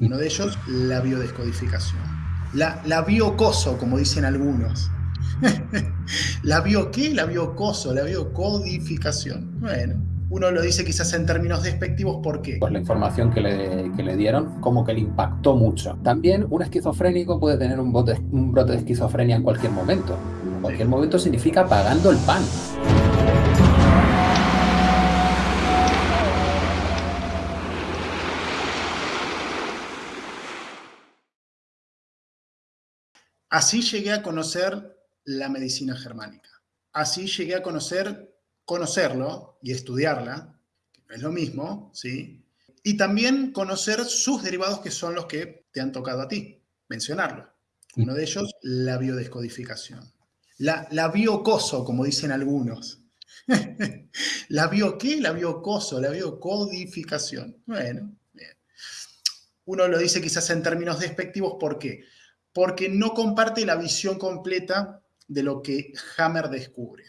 Uno de ellos, la biodescodificación. La, la biocoso, como dicen algunos. ¿La bio qué? La biocoso, la biocodificación. Bueno, uno lo dice quizás en términos despectivos, ¿por qué? Pues la información que le, que le dieron como que le impactó mucho. También un esquizofrénico puede tener un, bote, un brote de esquizofrenia en cualquier momento. En cualquier momento significa pagando el pan. Así llegué a conocer la medicina germánica. Así llegué a conocer, conocerlo y estudiarla, que no es lo mismo, ¿sí? Y también conocer sus derivados que son los que te han tocado a ti, mencionarlo. Uno de ellos, la biodescodificación. La, biocoso, como dicen algunos. ¿La bio qué? La biocoso, la biocodificación. Bueno, bien. Uno lo dice quizás en términos despectivos, ¿por qué? Porque no comparte la visión completa de lo que Hammer descubre.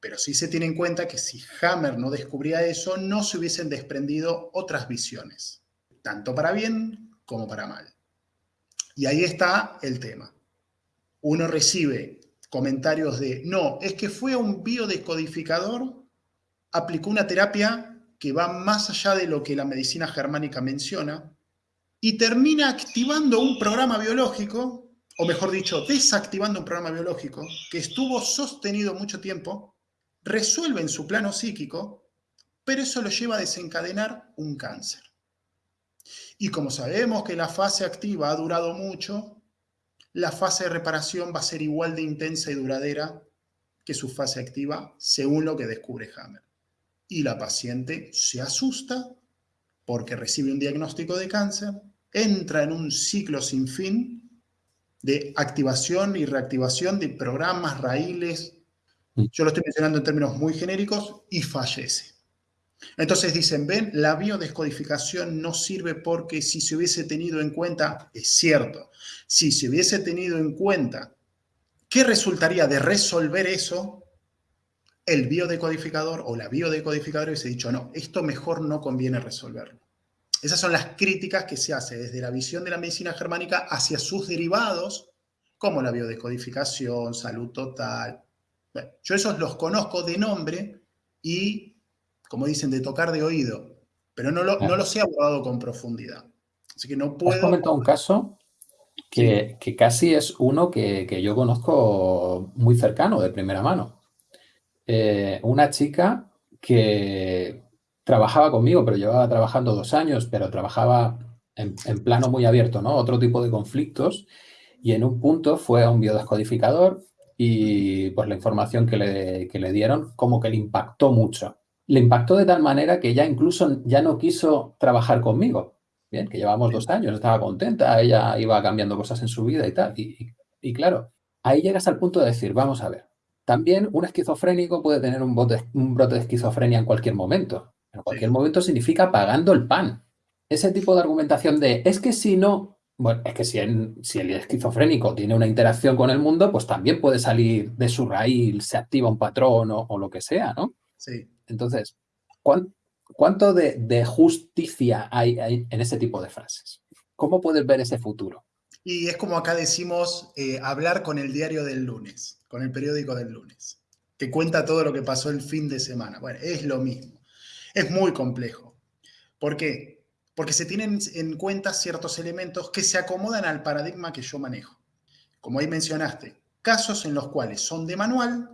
Pero sí se tiene en cuenta que si Hammer no descubría eso, no se hubiesen desprendido otras visiones, tanto para bien como para mal. Y ahí está el tema. Uno recibe comentarios de, no, es que fue un biodescodificador, aplicó una terapia que va más allá de lo que la medicina germánica menciona, y termina activando un programa biológico o mejor dicho, desactivando un programa biológico que estuvo sostenido mucho tiempo, resuelve en su plano psíquico, pero eso lo lleva a desencadenar un cáncer. Y como sabemos que la fase activa ha durado mucho, la fase de reparación va a ser igual de intensa y duradera que su fase activa, según lo que descubre Hammer. Y la paciente se asusta porque recibe un diagnóstico de cáncer, entra en un ciclo sin fin de activación y reactivación de programas, raíles, mm. yo lo estoy mencionando en términos muy genéricos, y fallece. Entonces dicen, ven, la biodescodificación no sirve porque si se hubiese tenido en cuenta, es cierto, si se hubiese tenido en cuenta qué resultaría de resolver eso, el biodecodificador o la biodecodificadora hubiese dicho, no, esto mejor no conviene resolverlo. Esas son las críticas que se hace desde la visión de la medicina germánica hacia sus derivados, como la biodescodificación, salud total. yo esos los conozco de nombre y, como dicen, de tocar de oído, pero no, no los he abordado con profundidad. Así que no puedo... Has comentado un caso que, casi es uno que, yo conozco muy cercano, de primera mano. Eh, una chica que trabajaba conmigo, pero llevaba trabajando dos años, pero trabajaba en, plano muy abierto, ¿no? Otro tipo de conflictos. Y en un punto fue a un biodescodificador y pues la información que le, que le dieron como que le impactó mucho. Le impactó de tal manera que ya incluso ya no quiso trabajar conmigo. Bien, que llevamos dos años, estaba contenta, ella iba cambiando cosas en su vida y tal. Y, claro, ahí llegas al punto de decir, vamos a ver, también un esquizofrénico puede tener un, un brote de esquizofrenia en cualquier momento. En cualquier momento significa pagando el pan. Ese tipo de argumentación de, es que si no, bueno, es que si, si el esquizofrénico tiene una interacción con el mundo, pues también puede salir de su raíz, se activa un patrón o, lo que sea, ¿no? Sí. Entonces, ¿cuánto, de, justicia hay, en ese tipo de frases? ¿Cómo puedes ver ese futuro? Y es como acá decimos, eh, hablar con el diario del lunes, con el periódico del lunes, que cuenta todo lo que pasó el fin de semana. Bueno, es lo mismo. Es muy complejo. ¿Por qué? Porque se tienen en cuenta ciertos elementos que se acomodan al paradigma que yo manejo. Como ahí mencionaste, casos en los cuales son de manual,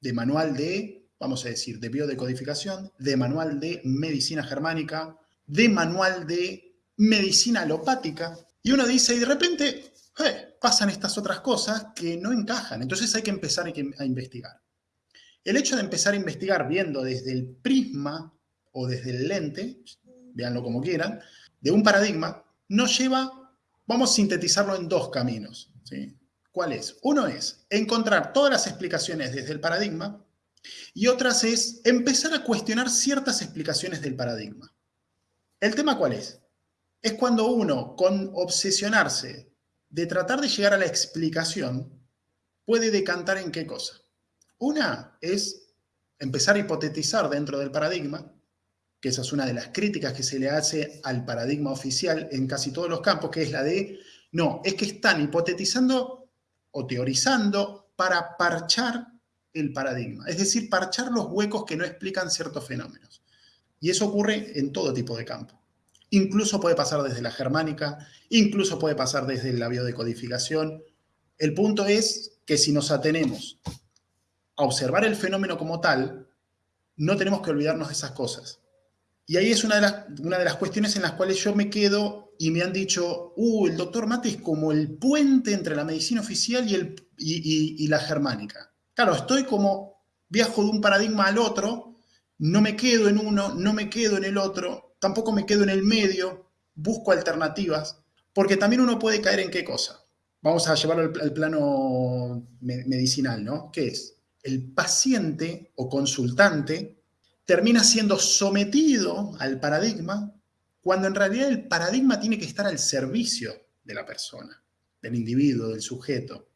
de manual de, vamos a decir, de biodecodificación, de manual de medicina germánica, de manual de medicina alopática, y uno dice, y de repente eh, pasan estas otras cosas que no encajan. Entonces hay que empezar a investigar. El hecho de empezar a investigar viendo desde el prisma o desde el lente, véanlo como quieran, de un paradigma, nos lleva, vamos a sintetizarlo en dos caminos. ¿sí? ¿Cuál es? Uno es encontrar todas las explicaciones desde el paradigma y otras es empezar a cuestionar ciertas explicaciones del paradigma. ¿El tema cuál es? Es cuando uno, con obsesionarse de tratar de llegar a la explicación, puede decantar en qué cosa. Una es empezar a hipotetizar dentro del paradigma que esa es una de las críticas que se le hace al paradigma oficial en casi todos los campos, que es la de, no, es que están hipotetizando o teorizando para parchar el paradigma, es decir, parchar los huecos que no explican ciertos fenómenos. Y eso ocurre en todo tipo de campo. Incluso puede pasar desde la germánica, incluso puede pasar desde la biodecodificación. El punto es que si nos atenemos a observar el fenómeno como tal, no tenemos que olvidarnos de esas cosas. Y ahí es una de, las, cuestiones en las cuales yo me quedo y me han dicho, uh, el doctor Mate es como el puente entre la medicina oficial y, y la germánica. Claro, estoy como, viajo de un paradigma al otro, no me quedo en uno, no me quedo en el otro, tampoco me quedo en el medio, busco alternativas, porque también uno puede caer en qué cosa. Vamos a llevarlo al, plano medicinal, ¿no? ¿Qué es? El paciente o consultante termina siendo sometido al paradigma cuando en realidad el paradigma tiene que estar al servicio de la persona, del individuo, del sujeto.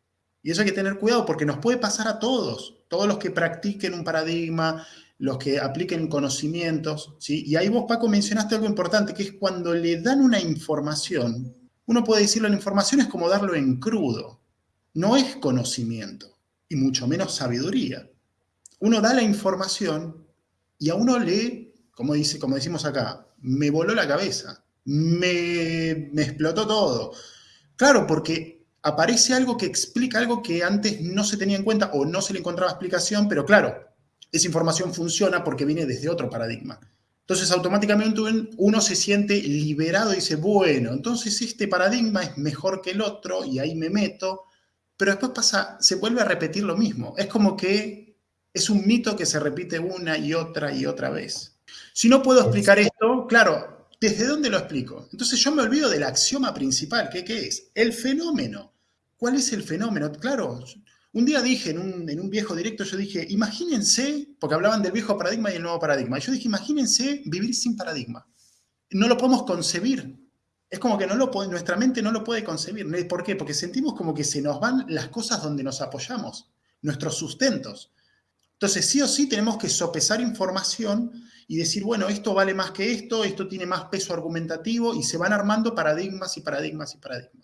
Y eso hay que tener cuidado porque nos puede pasar a todos, todos los que practiquen un paradigma, los que apliquen conocimientos, ¿sí? Y ahí vos, Paco, mencionaste algo importante, que es cuando le dan una información, uno puede decirlo, la información es como darlo en crudo, no es conocimiento, y mucho menos sabiduría. Uno da la información y a uno le, como, dice, como decimos acá, me voló la cabeza, me, me explotó todo. Claro, porque aparece algo que explica algo que antes no se tenía en cuenta o no se le encontraba explicación, pero claro, esa información funciona porque viene desde otro paradigma. Entonces, automáticamente uno se siente liberado y dice, bueno, entonces este paradigma es mejor que el otro y ahí me meto, pero después pasa, se vuelve a repetir lo mismo. Es como que es un mito que se repite una y otra y otra vez. Si no puedo explicar esto, claro, ¿desde dónde lo explico? Entonces yo me olvido del axioma principal, ¿qué, qué es? El fenómeno. ¿Cuál es el fenómeno? Claro, un día dije en un, viejo directo, yo dije, imagínense, porque hablaban del viejo paradigma y el nuevo paradigma, yo dije, imagínense vivir sin paradigma. No lo podemos concebir. Es como que no lo nuestra mente no lo puede concebir. ¿Por qué? Porque sentimos como que se nos van las cosas donde nos apoyamos, nuestros sustentos. Entonces, sí o sí tenemos que sopesar información y decir, bueno, esto vale más que esto, esto tiene más peso argumentativo y se van armando paradigmas y paradigmas y paradigmas.